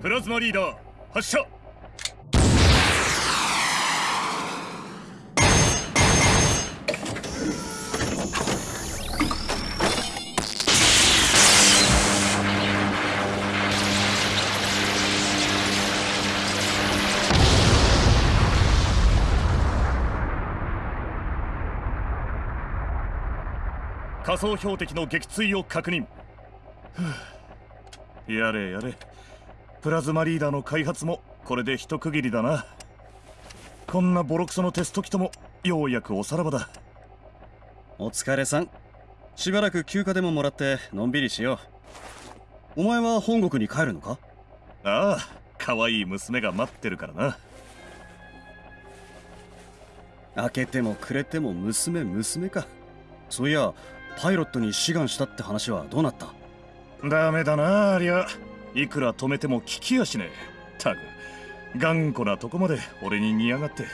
プラズマリーダー発射。仮想標的の撃墜を確認。やれやれ。プラズマリーダーの開発もこれで一区切りだな。こんなボロクソのテスト機ともようやくおさらばだ。お疲れさん。しばらく休暇でももらってのんびりしよう。お前は本国に帰るのか？ああ可愛い娘が待ってるからな。開けてもくれても娘娘か。そういやパイロットに志願したって話はどうなった？ダメだなありゃいくら止めても聞きやしねえ。たく頑固なとこまで俺に似やがって。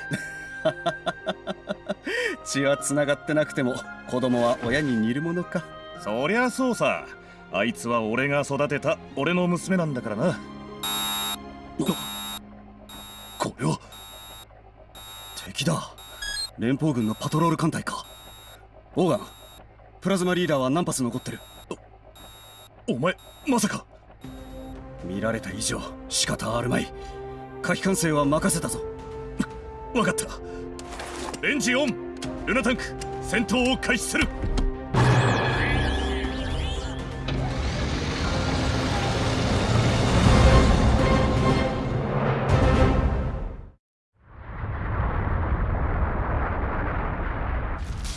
血は繋がってなくても子供は親に似るものか。そりゃそうさ。あいつは俺が育てた俺の娘なんだからな。これは敵だ。連邦軍のパトロール艦隊か。オーガンプラズマリーダーは何発残ってる。お前まさか見られた以上仕方あるまい。火器管制は任せたぞ。分かった。レンジオンルナタンク戦闘を開始する。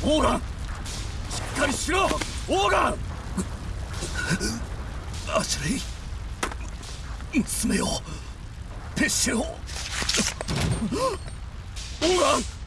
オーガンしっかりしろオーガン。アシュレイ娘をペッシェをオーガンオーガン